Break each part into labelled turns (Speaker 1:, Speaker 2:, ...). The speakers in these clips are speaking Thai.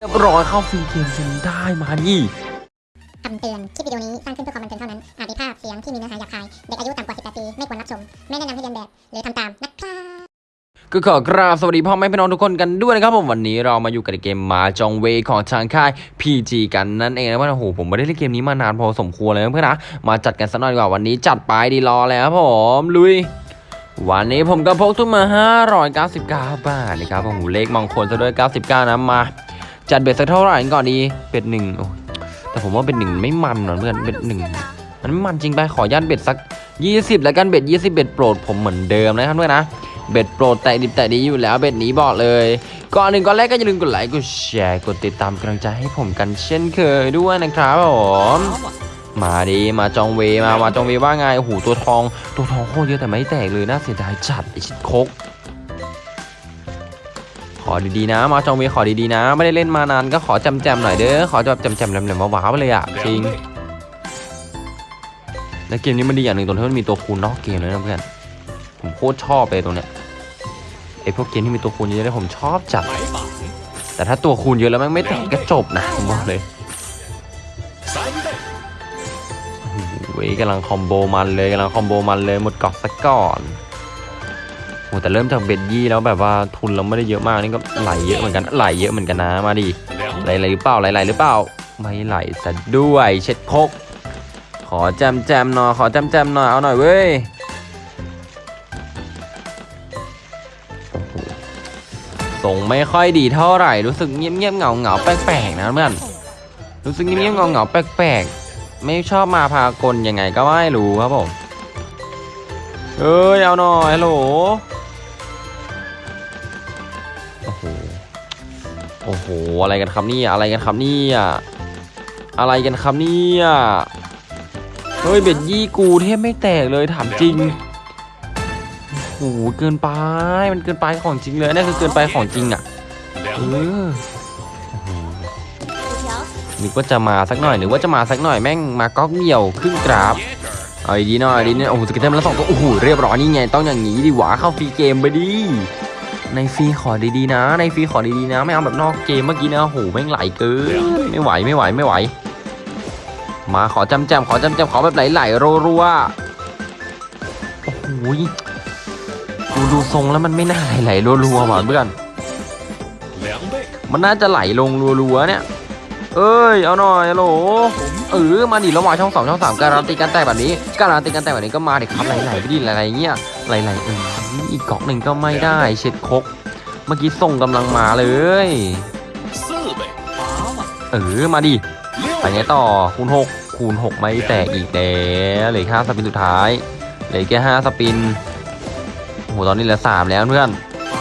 Speaker 1: เรียบร้อยเข้าฟรีเกมจนได้มานี่
Speaker 2: คำเตือน คลิปวิดีโอนี้สร้างขึ้นเพื่อความบันเทิงเท่านั้น อาจมีภาพเสียงที่มีเนื้อหาหยาบคาย เด็กอายุต่ำกว่า 18 ปี ไม่ควรรับชม ไม่แนะนำให้เรียนแบบ หรือทำตามนะครับ
Speaker 1: ก็ขอกราบสวัสดีพ่อแม่พี่น้องทุกคนกันด้วยนะครับผมวันนี้เรามาอยู่กับเกมมาจองเวของทางค่าย PG กันนั่นเองนะว่าโอ้โหผมไม่ได้เล่นเกมนี้มานานพอสมควรเลยนะเพื่อนนะมาจัดกันสักหน่อยดีกว่าวันนี้จัดไปดีรอแล้วครับผมลุยวันนี้ผมก็พกทุนมา 599 บาทนะครับโอ้โหเลขมงคลซะด้วย 99นะมา จัดเบ็ดสักเท่าไหร่ก่อนดีเป็ดหนึ่งโอ้แต่ผมว่าเป็นหนึ่งไม่มันหรอกเพื่อนเบ็ดหนึ่งมันไม่มันจริงไปขอยันเบ็ดสัก 20 แล้วกันเบ็ด20 เบ็ดโปรดผมเหมือนเดิมนะครับเพื่อนนะเบ็ดโปรดแต่ดิบแต่ดีอยู่แล้วเบ็ดนี้บอกเลย ก่อนหนึ่งก่อนแรกก็อย่าลืมกดไลค์กดแชร์กดติดตามกำลังใจให้ผมกันเช่นเคยด้วยนะครับผมมาดีมาจองเวมามาจองเวว่าไงโอ้โหตัวทองตัวทองโคตรเยอะแต่ไม่แตกเลยน่าเสียดายจัดไอชิดคก อดีๆนะ มาจองเวขอดีๆนะ ไม่ได้เล่นมานานก็ขอจำแจมๆหน่อยเด้อขอแบบจำแจมๆแหลมๆว้าวๆไปเลยอะจริงแล้วเกมนี้มันดีอย่างหนึ่งตรงที่มันมีตัวคูณนอกเกมเลยนะเพื่อนผมโคตรชอบเลยตรงเนี้ยไอพวกเกมที่มีตัวคูณเยอะๆผมชอบจัดแต่ถ้าตัวคูณเยอะแล้วม่งไม่แตกก็จบนะผมบอกเลยเว้ยกำลังคอมโบมันเลยกำลังคอมโบมันเลยหมดกอกซะก่อน โอ้แต่เริ่มจากเบ็ดยี่แล้วแบบว่าทุนเราไม่ได้เยอะมากนี่ก็ไหลเยอะเหมือนกันไหลเยอะเหมือนกันนะมาดิไหลไหลหรือเปล่าไหลไหลหรือเปล่าไม่ไหลซะด้วย เช็ดคกขอแจมแจมๆหน่อยขอแจมแจมๆหน่อยเอาหน่อยเว้ยส่งไม่ค่อยดีเท่าไหร่รู้สึกเงียบๆเหงาเหงาแปลกๆนะเพื่อนรู้สึกเงียบๆเหงาเหงาแปลกๆไม่ชอบมาพากลยังไงก็ไม่รู้ครับผมเอ้ยเอาหน่อยฮัลโหล โอ้โห อะไรกันครับนี่อะไรกันครับนี่อะไรกันครับนี่เฮ้ยเบ็ดยี่กูเทพไม่แตกเลยถามจริงโอ้โหเกินไป มันเกินไปของจริงเลยนี่คือเกินไปของจริงอะเออนึกว่าจะมาสักหน่อยนึกว่าจะมาสักหน่อยแม่งมาก๊อกเดี่ยวครึ่งกราฟเอาดีหน่อยดีเนี่ยโอ้โหสกิลเทมแล้วสองตัวโอ้โหเรียบร้อยนี่ไงต้องอย่างนี้ดิหวาเข้าฟรีเกมไปดิ ในฟรีขอดีๆนะ ในฟรีขอดีๆนะ ไม่เอาแบบนอกเกมเมื่อกี้นะโอ้โหแม่งไหลเกินไม่ไหวไม่ไหวไม่ไหว มาขอจำแจมขอจำแจมขอแบบไหลๆรัวๆโอ้โหดูดูทรงแล้วมันไม่น่าไหลๆรัวๆหว่ะเพื่อนมันน่าจะไหลลงรัวๆเนี่ย เอ้ย เอาหน่อยโหลเออมาดิระหว่างช่องสองช่องสามการันตีการแตกแบบนี้ การันตีการแตกแบบนี้ก็มาดิครับไหลๆไปดิไหลๆเงี้ย ไหลๆเอออีกกล่องหนึ่งก็ไม่ได้ เช็ดคก เมื่อกี้ส่งกำลังมาเลย เออ มาดิไปไงต่อคูณหกคูณหกไม่แตกอีกแล้วเหลือแค่ห้าสปินสุดท้ายเหลือแค่ห้าสปินโอ้โหตอนนี้เหลือสามแล้วเพื่อน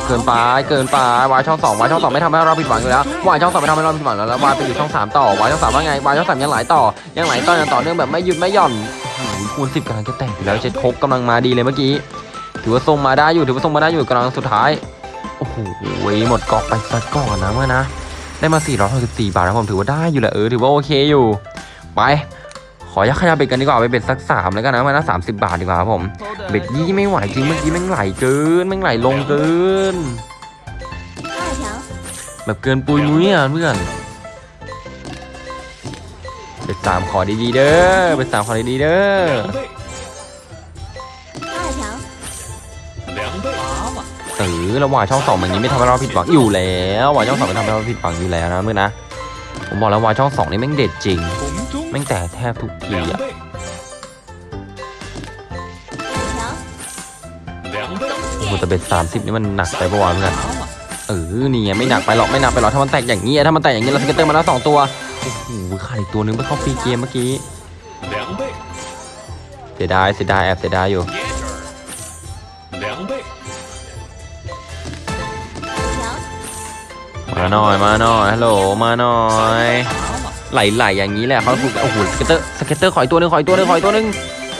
Speaker 1: เกินไปเกินไปวายช่องสองวายช่องสองไม่ทำให้เราผิดหวังอยู่แล้ววายช่องสองไม่ทำให้เราผิดหวังแล้วแล้ววายไปอยู่ช่องสามต่อวายช่องสามว่าไงวายช่องสามยังไหลต่อยังไหลต่อยังต่อเนื่องแบบไม่หยุดไม่หย่อนโอ้โหคูณสิบกำลังจะแตกอยู่แล้วเจ็ดคกกำลังมาดีเลยเมื่อกี้ ถือว่าทรงมาได้อยู่ถือว่าทรงมาได้อยู่กำลังสุดท้ายโอ้โหหมดกอกไปซะก่อนนะเมื่อนะได้มา 464 บาทนะผมถือว่าได้อยู่แหละเออถือว่าโอเคอยู่ ไป ขอยักขยับเบ็ดกันดีกว่าไปเบ็ดสักสามแล้วกันนะมานะสามสิบบาทดีกว่าครับผมเบ็ดยี่ไม่ไหวจริงเมื่อกี้แม่งไหลเกินแม่งไหลลงเกิน แบบเกินปุยมุ้ยอะเพื่อนเบ็ดสามขอดีๆเด้อเบ็ดสามขอดีๆเด้อ ออระหว่าช่องสองมันนี้ไม่ทำให้เราผิดหวังอยู่แล้ววายช่องสองไม่ทำให้เราผิดหวังอยู่แล้วนะเพื่อนนะผมบอกแล้ววายช่องสองนี่แม่งเด็ดจริงแม่งแตกแทบทุกทีอะโอ้โหแต่ bet สามสิบนี่มันหนักไปปะวะเพื่อนเออนี่ไงไม่หนักไปหรอกไม่หนักไปหรอกถ้ามันแตกอย่างนี้ถ้ามันแตกอย่างนี้เรา scatter มาแล้วสองตัวโอ้โหขาดอีกตัวนึงไปเข้า free game เมื่อกี้เสียดายเสียดายแอบเสียดายอยู่ มาหน่อยมาหน่อยฮัลโหลมาหน่อยไหลๆอย่างนี้แหละเขาถูกโอ้โหสเก็ตเตอร์สเก็ตเตอร์ขอยตัวหนึงขอยตัวหนึงขอยตัวหนึง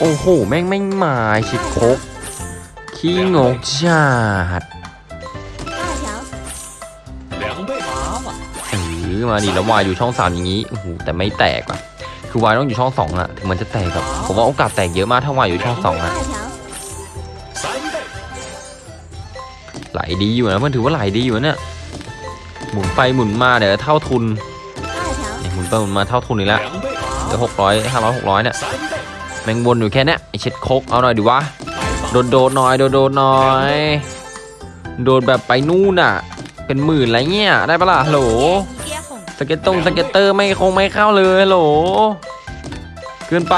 Speaker 1: โอ้โหแม่งไม่มาชิดโคกขี้งกจัดเออมาดิแล้ววายอยู่ช่องสามอย่างนี้โอ้โหแต่ไม่แตกอะคือวายต้องอยู่ช่องสองอะถึงมันจะแตกแบบผมว่าโอกาสแตกเยอะมากถ้าวายอยู่ช่องสองอะไหลดีอยู่นะเพื่อนถือว่าไหลดีอยู่เนี่ย หมุนไปหมุนมาเดี๋ยวเท่าทุนหมุนไปหมุนมาเท่าทุนอีกแล้วเดี๋ยวหกร้อยห้าร้อยหกร้อยเนี่ยแมงวนอยู่แค่นี้ไอเช็ดโคกเอาหน่อยดิวะโดนโดนหน่อยโดนโดนหน่อย โดนแบบไปนู่นอะ เป็นหมื่นอะไรเงี้ยได้ปะล่ะโหลสเก็ตตงสเก็ตเตอร์ไม่คงไม่เข้าเลยโหลเกินไป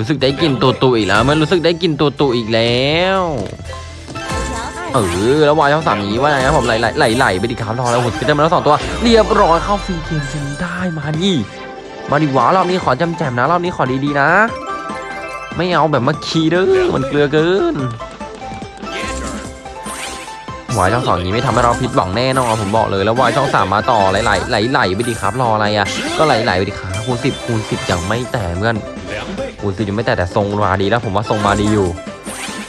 Speaker 1: รู้สึกได้กลิ่นตัวตุอีกแล้ว มันรู้สึกได้กลิ่นตัวตุอีกแล้ว，เออแล้ววายช่องสามนี้ว่าไงครับผมไหลไหลไหลไหลไปดิครับรอแล้วผมก็ตเตอร์มาแล้วสองตัว เรียบร้อยเข้าฟรีเกมจนได้มาดิมาดิวะรอบนี้ขอจำแจมนะรอบนี้ขอดีๆนะ ไม่เอาแบบมาคีเด้อมันเกลือเกินวายช่องสองนี้ไม่ทำให้เราผิดหวังแน่นอนผมบอกเลยแล้ววายช่องสามมาต่อไหลไหลไหลไหลไปดิครับรออะไรอะก็ไหลไหลไปดิครับคูณสิบคูณสิบยังไม่แต่เพื่อน ปูนซีอยู่ไม่แต่แต่ทรงมาดีแล้วผมว่าทรงมาดีอยู่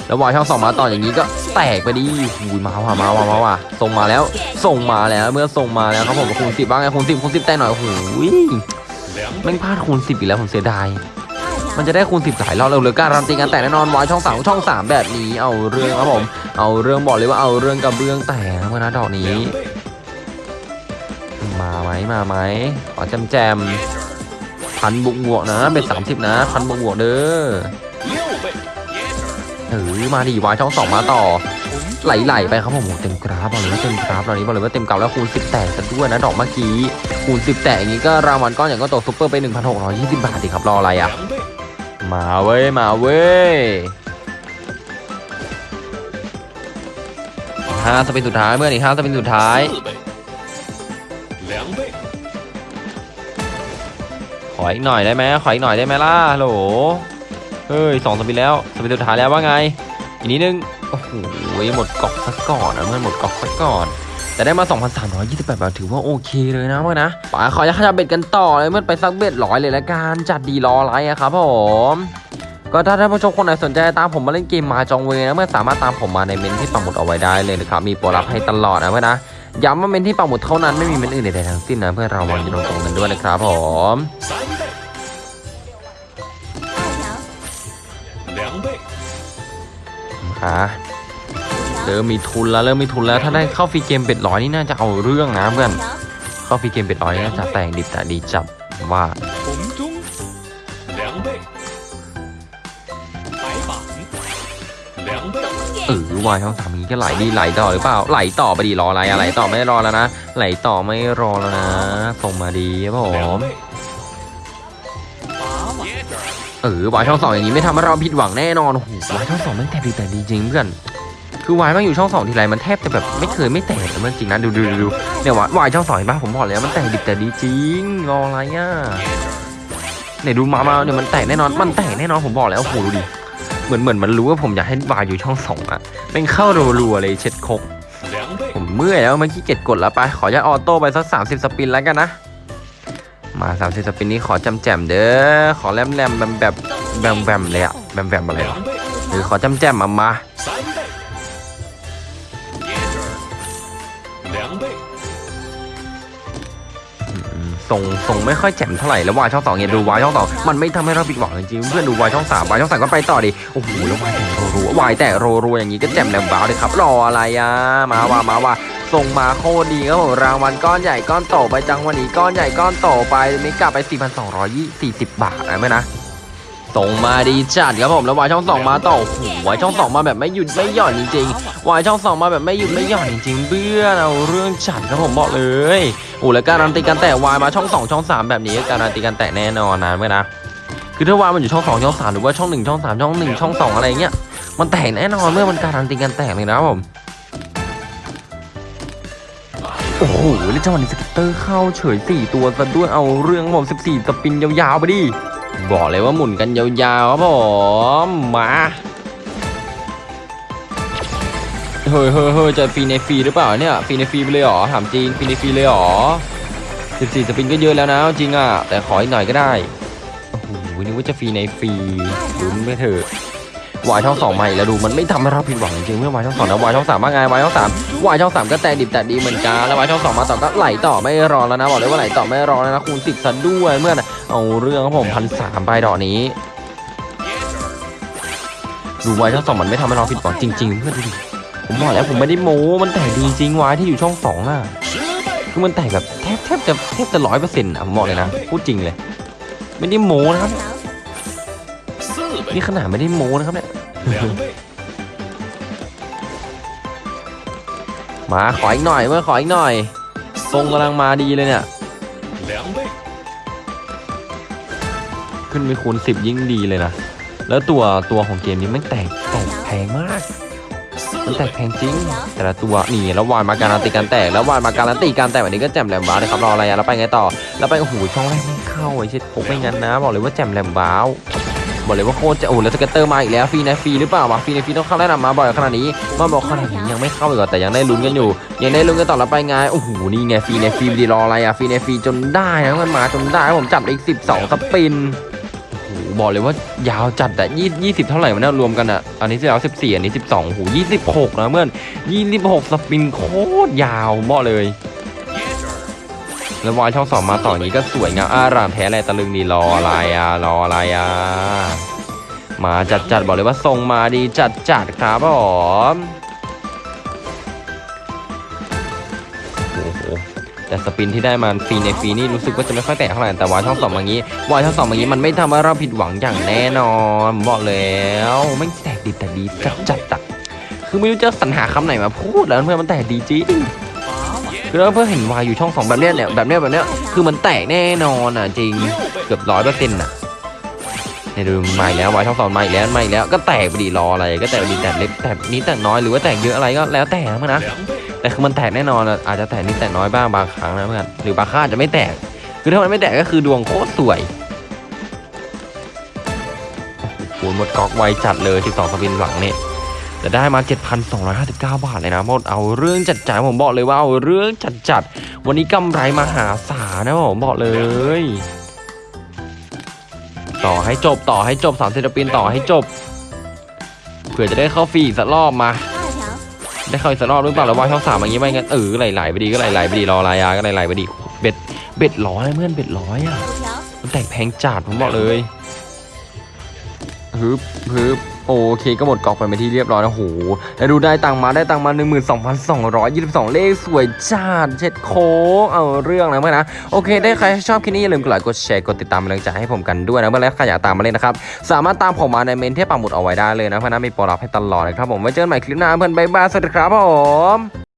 Speaker 1: แล้ววายช่องสองมาต่ออย่างนี้ก็แตกไปดีอุ้ยมาว่ะมาว่ะมาว่ะส่งมาแล้ว ส่งมาแล้วเมื่อส่งมาแล้วครับผมคูณสิบบ้างไงคูณสิบคูณสิบแต่หน่อยโอ้ยไม่พลาดคูณสิบอีกแล้วผมเสียดายมันจะได้คูณสิบหลายรอบเราเลยการันตีกันแต่แน่นอนวายช่องสามช่องสามแบบนี้เอาเรื่องครับผม เอาเรื่องบอกเลยว่าเอาเรื่องกับเรื่องแต่นะเมื่อนะดอกนี้ มาไหมมาไหมขอแจมแจม พันบุกบวกนะเป็นสามสิบนะพันบุกบวกเด้อเออมาดีวายช่องสองมาต่อไหลๆไปครับผมเต็มกราฟบอกเลยว่าเต็มกราฟตอนนี้บอกเลยว่าเต็มกราฟแล้วคูณสิบแตกซะด้วยนะดอกเมื่อกี้คูณสิบแตกอย่างนี้ก็รางวัลก้อนอย่างก็ตกซุปเปอร์ไปหนึ่งพันหกร้อยยี่สิบบาทดิครับรออะไรอะ มาเว้ย มาเว้ยห้าสปินสุดท้ายเมื่อไหร่ห้าสปินสุดท้าย ออีกหน่อยได้ไหมขออีกหน่อยได้ไหมล่ะฮัลโหลเฮ้ยสองสปินแล้วสปินสุดท้ายแล้วว่าไง อีกนิดนึงโอ้โหหมดกองสักก่อนนะเมื่อหมดกองสักก่อนแต่ได้มา 2,328 บาทถือว่าโอเคเลยนะเมื่อนะป๋าขอจะขยับเบ็ดกันต่อเลยเมื่อไปซักเบ็ดร้อยเลยละกันจัดดีรอไรอะครับผมก็ถ้าท่านผู้ชมคนไหนสนใจตามผมมาเล่นเกมมาจองเวนะเมื่อสามารถตามผมมาในเมนที่ปักหมุดเอาไว้ได้เลยนะครับมีโปรลับให้ตลอดนะเพื่อนะย้ำว่าเมนที่ปักหมุดเท่านั้นไม่มีเมนอื่นใดๆทั้งสิ้นนะเพื่อเราวันจะลงตรงกันด้วยนะครับผม ขาเริ่มมีทุนแล้วเริ่มมีทุนแล้วถ้าได้เข้าฟรีเกม bet ร้อยนี่น่าจะเอาเรื่องนะเพื่อนเข้าฟรีเกม bet ร้อยน่าจะแต่งดิบแต่ดีจับว่าเออวายช่องสามนี้ก็ไหลดีไหลต่อหรือเปล่าไหลต่อไปดีรออะไรอะไหลต่อไม่รอแล้วนะไหลต่อไม่รอแล้วนะส่งมาดีครับผม เออวายช่องสองอย่างนี้ไม่ทำให้เราผิดหวังแน่นอนโอ้โหวายช่องสองมันแทบดีแต่ดีจริงเพื่อนคือวายมันอยู่ช่องสองทีไรมันแทบจะแบบไม่เคยไม่แตกเลยมันจริงนะดูดูดูเนี่ยวายวายช่องสองเห็นปะผมบอกแล้วมันแตกดิบแต่ดีจริงรออะไรอะเนี่ยดูมามาเนี่ยมันแตกแน่นอนมันแตกแน่นอนผมบอกแล้วโอ้โหดูดิเหมือนเหมือนมันรู้ว่าผมอยากให้วายอยู่ช่องสองอะเป็นเข้ารัวๆเลยเช็ดคกผม，เมื่อยแล้วเมื่อกี้เก็ดกดแล้วไปขอจะออโต้ไปสักสามสิบสปินแล้วกันนะ มาสามสิบสปินนี้ขอจำแจมเด้อขอแรมแรมแบบแบบแบมแบมเลยอะแบมแบมอะไรห
Speaker 3: รอ
Speaker 1: หรือขอจำแจมมามาส่งส่งไม่ค่อยแจ่มเท่าไหร่แล้ววายช่องสองเนี่ยดูวายช่องสองมันไม่ทำให้เราผิดหวังจริงเพื่อนดูวายช่องสามวายช่องสามก็ไปต่อดิโอ้โหแล้ววายแต่รัวายแต่รัวอย่างงี้ก็แจ่มแหลมบ้าเลยครับรออะไรอะมาว่ามาว่า ส่งมาโคตรดีครับผมรางวัลก้อนใหญ่ก้อนโตไปจังวันนี้ก้อนใหญ่ก้อนโตไปไม่กลับไป 4,240 บาทนะแม่นะส่งมาดีจัดครับผมแล้ววายช่องสองมาต่อโอ้โหวายช่องสองมาแบบไม่หยุดไม่หย่อนจริงๆวายช่องสองมาแบบไม่หยุดไม่หย่อนจริงๆเบื่อเอาเรื่องจัดครับผมบอกเลยโอ้แล้วการันตีการแตะวายมาช่อง2ช่อง3แบบนี้การันตีการแตะแน่นอนนะเมื่อนะคือถ้าวายมันอยู่ช่อง2ช่อง3หรือว่าช่อง1ช่อง3ช่อง1ช่อง2อะไรเงี้ยมันแตกแน่นอนเมื่อมันการันตีการแตกเลยนะครับผม หแล้วจังหวะนี้สกิตเตอร์เข้าเฉย 4 ตัวซะด้วยเอาเรื่องครับผม14 สปินยาวๆไปดิ บอกเลยว่าหมุนกันยาวๆครับผมมาเฮ้ยเฮ้ยเฮ้ยจะฟรีในฟรีหรือเปล่าเนี่ยฟรีในฟรีไปเลยเหรอถามจริงฟรีในฟรีเลยเหรอ14 สปินก็เยอะแล้วนะจริงอะแต่ขออีกหน่อยก็ได้โอ้โหนึกว่าจะฟรีในฟรีลุ้นไม่เถอะ วายช่องสองมาอีแล้วดูมันไม่ทำให้เราผิดหวังจริงเมื่อวายช่องสองนะวายช่องสามว่างไงวายช่องสามวายช่องสามก็แต่ดิบแต่ดีเหมือนกันแล้ววายช่องสองมาต่อก็ไหลต่อไม่รอแล้วนะบอกเลยว่าไหลต่อไม่รอแล้วนะคูณสิบซะด้วยเมื่อนเอาเรื่องครับผมพันสามไปดอกนี้ ดูวายช่องสองมันไม่ทำให้เราผิดหวังจริง ๆ เพื่อนดูผมบอกแล้วผมไม่ได้โม้มันแต่ดีจริงวายที่อยู่ช่องสองน่ะคือมันแต่แบบแทบแทบจะแทบจะร้อยเปอร์เซ็นต์อะผมบอกเลยนะพูดจริงเลย ไม่ได้โม้นะครับ นี่ขนาดไม่ได้โม้นะครับเนี่ย มาขออีกหน่อยเมื่อขออีกหน่อย ทรงกำลังมาดีเลยเนี่ย ขึ้นไปคูณสิบยิ่งดีเลยนะ แล้วตัวตัวของเกมนี้มันแตกแตกแพงมาก มันแตกแพงจริง แต่ละตัวนี่แล้ววานมาการันตีการแตก แล้ววานมาการันตีการแตกแบบนี้ก็แจ่มแหลมบ้าเลยครับรออะไรอะแล้ไปไงต่อเราไปโอ้โหช่องแรกไม่เข้าไอ้เช็ดผมไม่งั้นนะ บอกเลยว่าแจ่มแหลมบ้า บอกเลยว่าโคตรจะโอ้โหแล้วสเก็ตเตอร์มาอีกแล้วฟรีนะฟรีหรือเปล่าวะฟรีนะฟรีต้องเข้าแนะนำมาบ่อยขนาดนี้มาบอกขนาดนี้ยังไม่เข้าอีกแต่ยังได้ลุ้นกันอยู่ ยังได้ลุ้นกันต่อแล้วไปไงโอ้โหนี่ไงฟรีนะฟรีดีรออะไรอะฟรีนะฟรีจนได้นะมันมาจนได้ผมจับได้อีกสิบสองสปินบอกเลยว่ายาวจัดอะยี่ยี่สิบเท่าไหร่มันเนี่ยรวมกันอะอันนี้ที่แล้วสิบสี่อันนี้สิบสองโอ้โหยี่สิบหกนะเพื่อนยี่สิบหกสปินโคตรยาวมบอกเลย แล้ววายช่องสองมาต่ออย่างนี้ก็สวยงามอารามแท้อะไรตะลึงดีรออะไรอะรออะไรอะมาจัดจัดบอกเลยว่าทรงมาดีจัดจัดครับผมโอ้โหแต่สปินที่ได้มาฟรีในฟรีนี่รู้สึกว่าจะไม่ค่อยแตกเท่าไหร่แต่วายช่องสองอย่างนี้วายช่องสองอย่างนี้มันไม่ทำให้เราผิดหวังอย่างแน่นอนบอกแล้วไม่แตกดีแต่ดีจัดจัดอะคือไม่รู้จะสรรหาคำไหนมาพูดแล้วเพื่อนมันแตกดีจริง คือเราเพิ่งเห็นวายอยู่ช่องสองแบบเนี้ยเนี่แบบเนี้ยแบบเนี้ยคือมันแตกแน่นอนอะจริงเกือบร้อยเปอร์เซ็นต์อะในดูมาแล้ววายช่องสองมาอีกแล้วมาอีกแล้วก็แตกไปดีรออะไรก็แตกดีแต่เล็กแต่นี้แต่น้อยหรือว่าแตกเยอะอะไรก็แล้วแต่เพื่อนะแต่คือมันแตกแน่นอนอาจจะแตกนิดแต่น้อยบ้างบางครั้งนะเพื่อนหรือบางครั้งอาจจะไม่แตก คือถ้ามันไม่แตกก็คือดวงโคตรสวยโอ้โหหมดกอกไวจัดเลยที่ส12สปินหลังเนี่ย จะได้มา 7,259 บาทเลยนะหมดเอาเรื่องจัดจ่ายผมบอกเลยว่าเอาเรื่องจัดจัดวันนี้กำไรมหาศาลนะผมบอกเลย ต่อให้จบต่อให้จบสามศิลปินต่อให้จบเผื่อจะได้เข้าฟรีสักรอบมา ได้เข้าอีกสักรอบหรือเปล่าหรือว่าช่องสามอย่างนี้ไม่งั้นเออไหลๆไปดีก็ไหลๆไปดีรอรายาก็ไหลๆไปดีbet bet ร้อยเพื่อน bet ร้อยอะมันแตกแพงจัดผมบอกเลยฮึบฮึบ โอเคก็หมดก๊อกไปไปที่เรียบร้อยนะโหแล้วดูได้ตังค์มาได้ตังค์มา 12,222 เลขสวยจัดเช็ดโค้งเอาเรื่องนะเพื่อนนะโอเค ได้ใครชอบคลิปนี้อย่าลืมกดไลค์กดแชร์กดติดตามเป็นกำลังใจให้ผมกันด้วยนะเพื่อนและใครอยากตามมาเล่นนะครับสามารถตามผมมาในเมนที่ปักหมุดเอาไว้ได้เลยนะเพื่อนนะมีโปรลับให้ตลอดนะครับผมไว้เจอกันใหม่คลิปหน้าเพื่อนบ๊ายบายสวัสดีครับผม